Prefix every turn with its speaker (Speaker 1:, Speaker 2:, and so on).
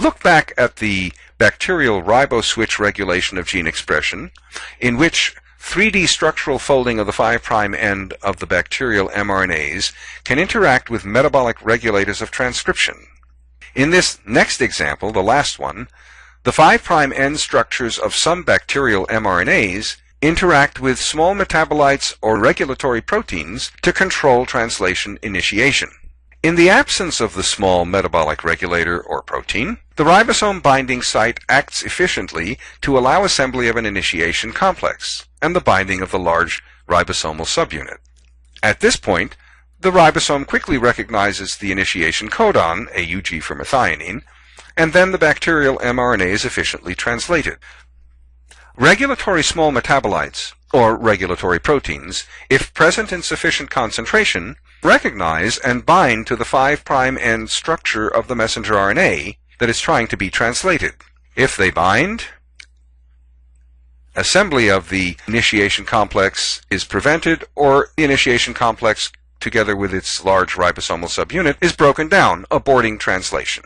Speaker 1: Look back at the bacterial riboswitch regulation of gene expression, in which 3D structural folding of the 5' end of the bacterial mRNAs can interact with metabolic regulators of transcription. In this next example, the last one, the 5' end structures of some bacterial mRNAs interact with small metabolites or regulatory proteins to control translation initiation. In the absence of the small metabolic regulator or protein, the ribosome binding site acts efficiently to allow assembly of an initiation complex and the binding of the large ribosomal subunit. At this point, the ribosome quickly recognizes the initiation codon, AUG for methionine, and then the bacterial mRNA is efficiently translated. Regulatory small metabolites, or regulatory proteins, if present in sufficient concentration, recognize and bind to the 5' end structure of the messenger RNA that is trying to be translated. If they bind, assembly of the initiation complex is prevented or the initiation complex together with its large ribosomal subunit is broken down, aborting translation.